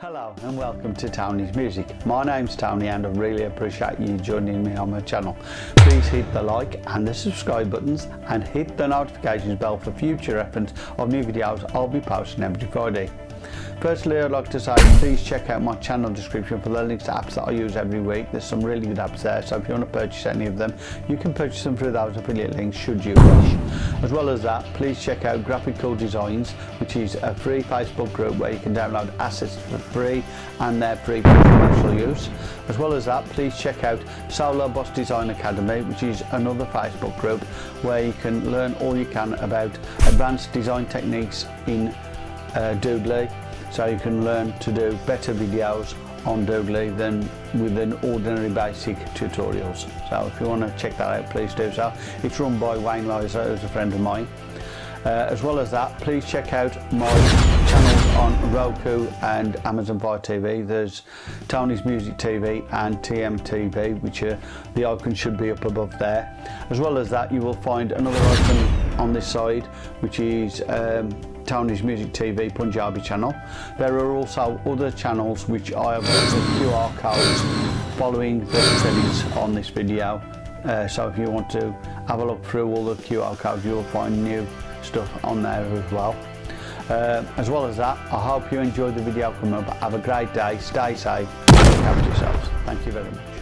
Hello and welcome to Tony's Music. My name's Tony and I really appreciate you joining me on my channel. Please hit the like and the subscribe buttons and hit the notifications bell for future reference of new videos I'll be posting every Friday. Firstly, I'd like to say please check out my channel description for the links to apps that I use every week. There's some really good apps there, so if you want to purchase any of them, you can purchase them through those affiliate links should you wish. As well as that, please check out Graphical Designs, which is a free Facebook group where you can download assets for free and they're free for commercial use. As well as that, please check out Solo Boss Design Academy, which is another Facebook group where you can learn all you can about advanced design techniques in uh, Doodly so you can learn to do better videos on Doodly than with an ordinary basic tutorials. So if you want to check that out, please do so. It's run by Wayne Lizer, who's a friend of mine. Uh, as well as that, please check out my on Roku and Amazon Fire TV. There's Tony's Music TV and TMTV, which are, the icon should be up above there. As well as that, you will find another icon on this side, which is um, Tony's Music TV Punjabi channel. There are also other channels which I have put QR codes following the settings on this video. Uh, so if you want to have a look through all the QR codes, you'll find new stuff on there as well. Uh, as well as that, I hope you enjoyed the video from up. Have a great day, stay safe, look after yourselves. Thank you very much.